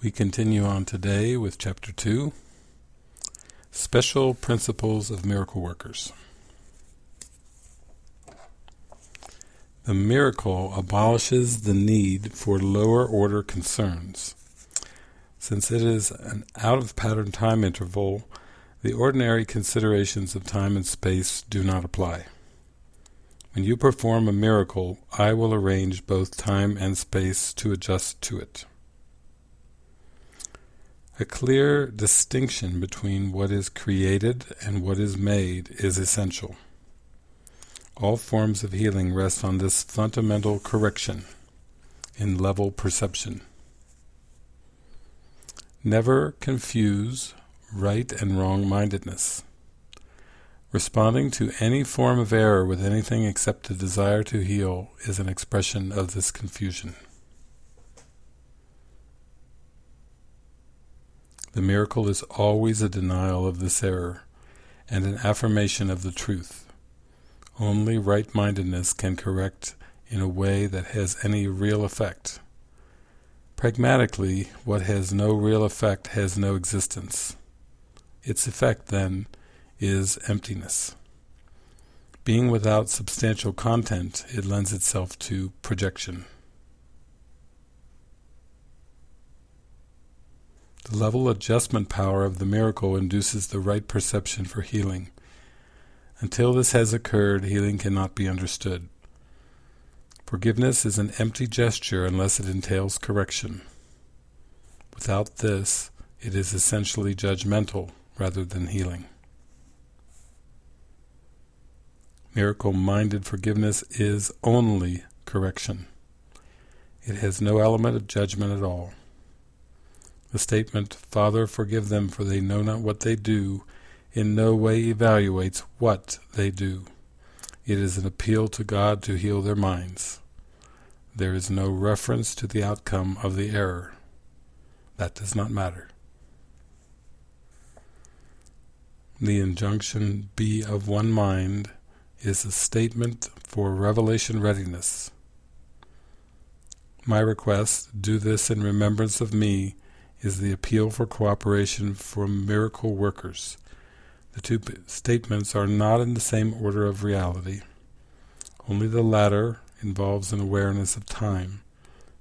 We continue on today with Chapter 2, Special Principles of Miracle Workers. The miracle abolishes the need for lower order concerns. Since it is an out-of-pattern time interval, the ordinary considerations of time and space do not apply. When you perform a miracle, I will arrange both time and space to adjust to it. A clear distinction between what is created and what is made is essential. All forms of healing rest on this fundamental correction in level perception. Never confuse right and wrong-mindedness. Responding to any form of error with anything except a desire to heal is an expression of this confusion. The miracle is always a denial of this error and an affirmation of the truth. Only right-mindedness can correct in a way that has any real effect. Pragmatically, what has no real effect has no existence. Its effect, then, is emptiness. Being without substantial content, it lends itself to projection. The level adjustment power of the miracle induces the right perception for healing. Until this has occurred, healing cannot be understood. Forgiveness is an empty gesture unless it entails correction. Without this, it is essentially judgmental rather than healing. Miracle-minded forgiveness is only correction. It has no element of judgment at all. The statement, Father, forgive them for they know not what they do, in no way evaluates what they do. It is an appeal to God to heal their minds. There is no reference to the outcome of the error. That does not matter. The injunction, be of one mind, is a statement for revelation readiness. My request, do this in remembrance of me, is the appeal for cooperation from miracle workers. The two statements are not in the same order of reality. Only the latter involves an awareness of time,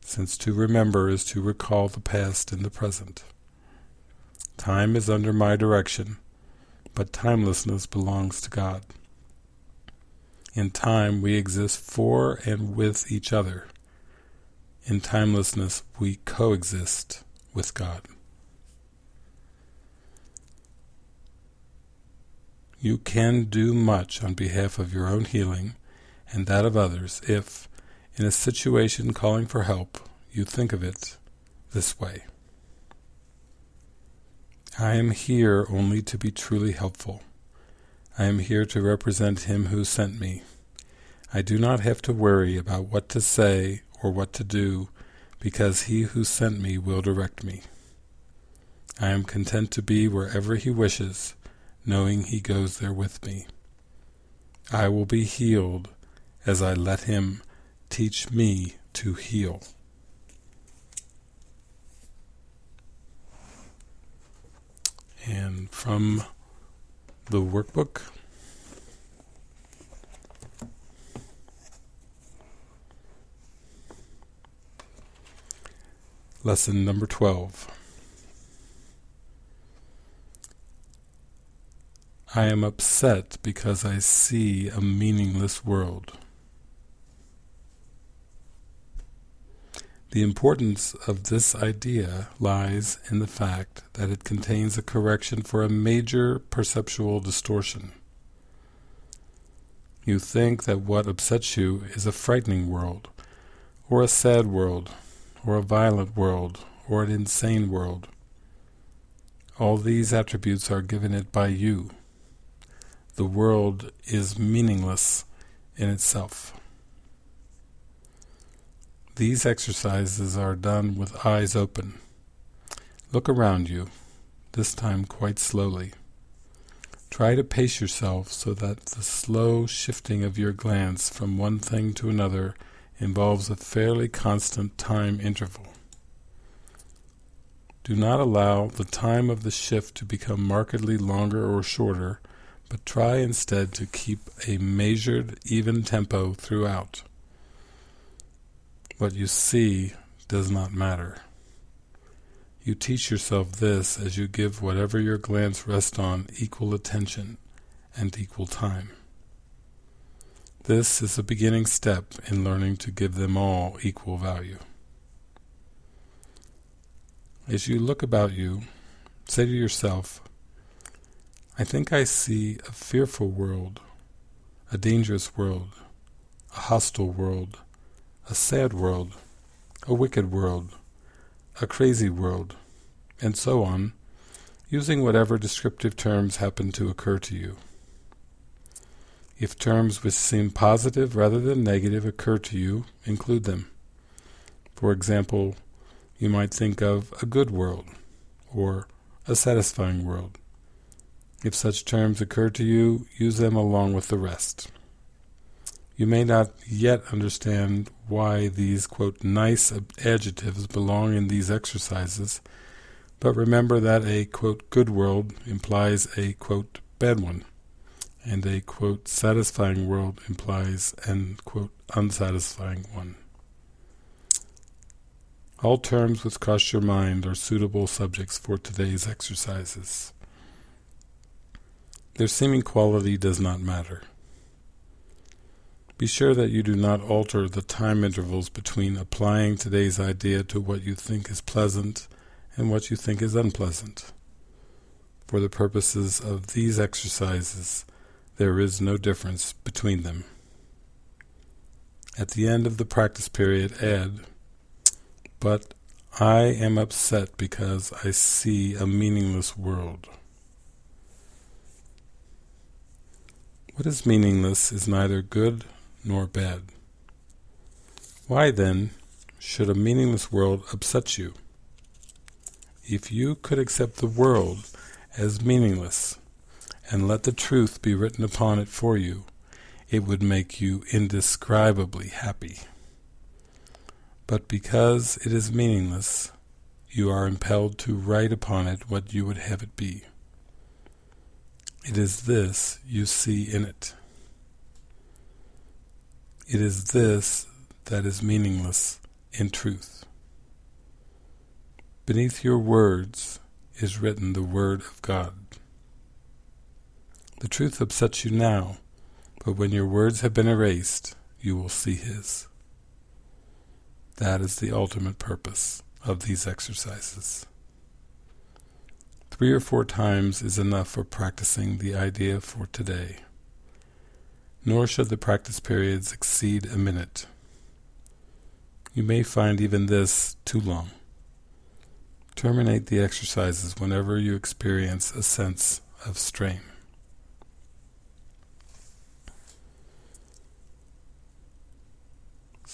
since to remember is to recall the past in the present. Time is under my direction, but timelessness belongs to God. In time we exist for and with each other. In timelessness we coexist with God. You can do much on behalf of your own healing and that of others if, in a situation calling for help, you think of it this way. I am here only to be truly helpful. I am here to represent Him who sent me. I do not have to worry about what to say or what to do because he who sent me will direct me. I am content to be wherever he wishes, knowing he goes there with me. I will be healed as I let him teach me to heal. And from the workbook, Lesson number 12. I am upset because I see a meaningless world. The importance of this idea lies in the fact that it contains a correction for a major perceptual distortion. You think that what upsets you is a frightening world, or a sad world, or a violent world, or an insane world. All these attributes are given it by you. The world is meaningless in itself. These exercises are done with eyes open. Look around you, this time quite slowly. Try to pace yourself so that the slow shifting of your glance from one thing to another involves a fairly constant time interval. Do not allow the time of the shift to become markedly longer or shorter, but try instead to keep a measured, even tempo throughout. What you see does not matter. You teach yourself this as you give whatever your glance rests on equal attention and equal time. This is a beginning step in learning to give them all equal value. As you look about you, say to yourself, I think I see a fearful world, a dangerous world, a hostile world, a sad world, a wicked world, a crazy world, and so on, using whatever descriptive terms happen to occur to you. If terms which seem positive rather than negative occur to you, include them. For example, you might think of a good world, or a satisfying world. If such terms occur to you, use them along with the rest. You may not yet understand why these, quote, nice adjectives belong in these exercises, but remember that a, quote, good world implies a, quote, bad one, and a, quote, satisfying world implies an, quote, unsatisfying one. All terms which cross your mind are suitable subjects for today's exercises. Their seeming quality does not matter. Be sure that you do not alter the time intervals between applying today's idea to what you think is pleasant and what you think is unpleasant. For the purposes of these exercises, there is no difference between them. At the end of the practice period, add but I am upset because I see a meaningless world. What is meaningless is neither good nor bad. Why then should a meaningless world upset you? If you could accept the world as meaningless and let the truth be written upon it for you, it would make you indescribably happy. But because it is meaningless, you are impelled to write upon it what you would have it be. It is this you see in it. It is this that is meaningless in truth. Beneath your words is written the Word of God. The truth upsets you now, but when your words have been erased, you will see His. That is the ultimate purpose of these exercises. Three or four times is enough for practicing the idea for today. Nor should the practice periods exceed a minute. You may find even this too long. Terminate the exercises whenever you experience a sense of strain.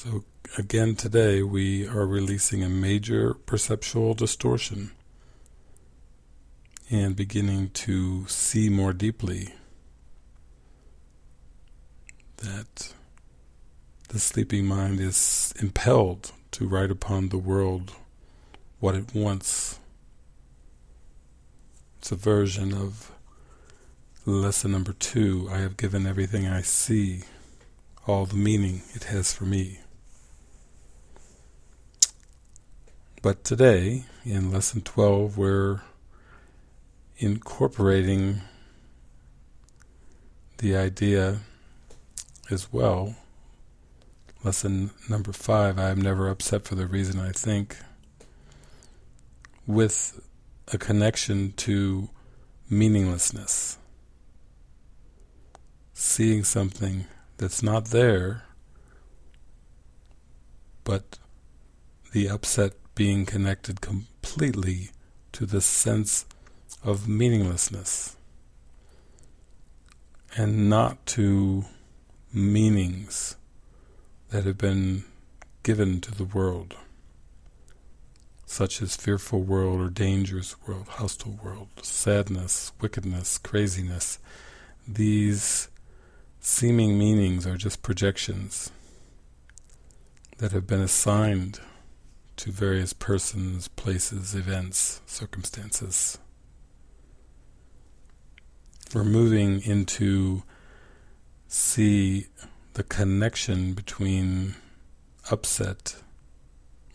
So again today we are releasing a major perceptual distortion and beginning to see more deeply that the sleeping mind is impelled to write upon the world what it wants. It's a version of lesson number two, I have given everything I see all the meaning it has for me. But today, in Lesson 12, we're incorporating the idea as well. Lesson number 5, I am never upset for the reason I think, with a connection to meaninglessness. Seeing something that's not there, but the upset being connected completely to the sense of meaninglessness and not to meanings that have been given to the world such as fearful world or dangerous world, hostile world, sadness, wickedness, craziness. These seeming meanings are just projections that have been assigned to various persons, places, events, circumstances. We're moving into see the connection between upset,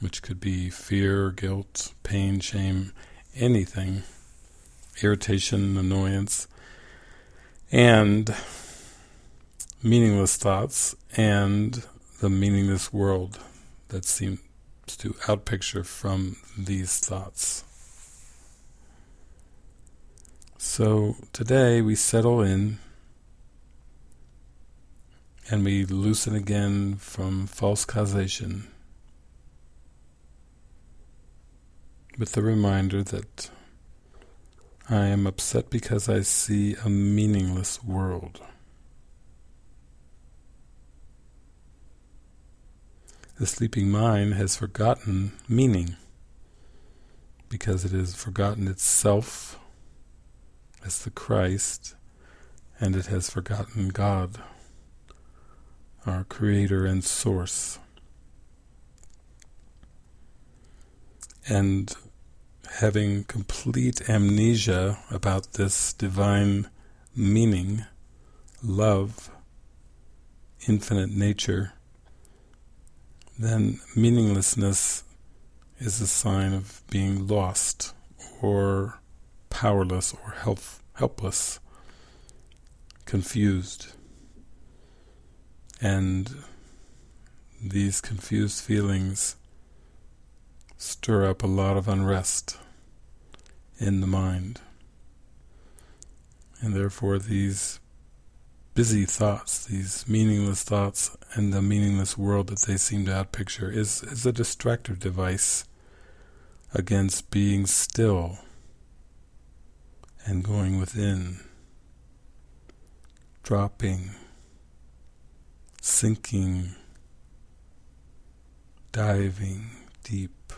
which could be fear, guilt, pain, shame, anything, irritation, annoyance, and meaningless thoughts, and the meaningless world that seems to outpicture from these thoughts. So today we settle in and we loosen again from false causation with the reminder that I am upset because I see a meaningless world. The sleeping mind has forgotten meaning because it has forgotten itself as the Christ and it has forgotten God, our Creator and Source. And having complete amnesia about this divine meaning, love, infinite nature, then meaninglessness is a sign of being lost or powerless or help, helpless, confused. And these confused feelings stir up a lot of unrest in the mind. And therefore these busy thoughts, these meaningless thoughts, and the meaningless world that they seem to outpicture is, is a distractive device against being still and going within, dropping, sinking, diving deep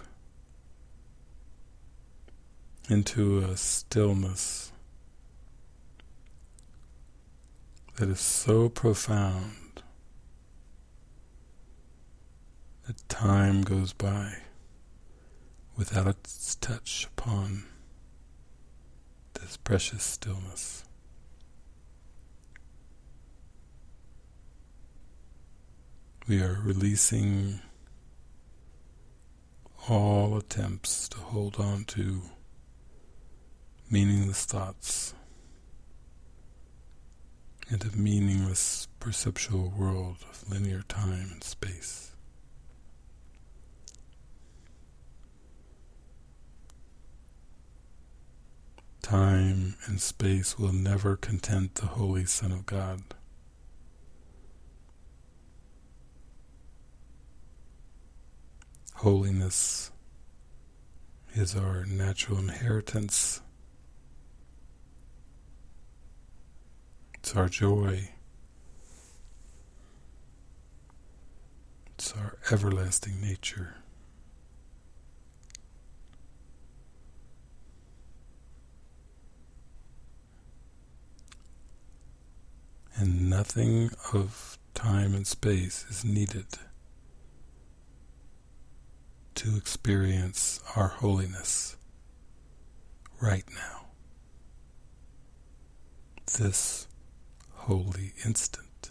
into a stillness that is so profound that time goes by without its touch upon this precious stillness. We are releasing all attempts to hold on to meaningless thoughts and a meaningless perceptual world of linear time and space. Time and space will never content the Holy Son of God. Holiness is our natural inheritance. It's our joy. It's our everlasting nature. and nothing of time and space is needed to experience our holiness right now. This holy instant.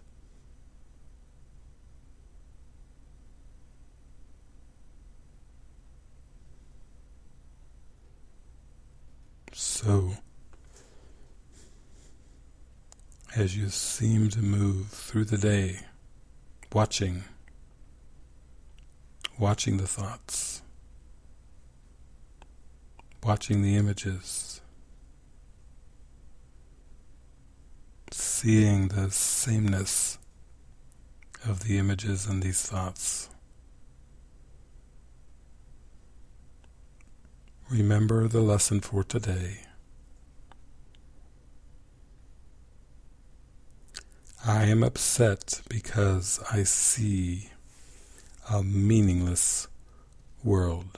So, as you seem to move through the day, watching, watching the thoughts, watching the images, seeing the sameness of the images and these thoughts. Remember the lesson for today. I am upset because I see a meaningless world.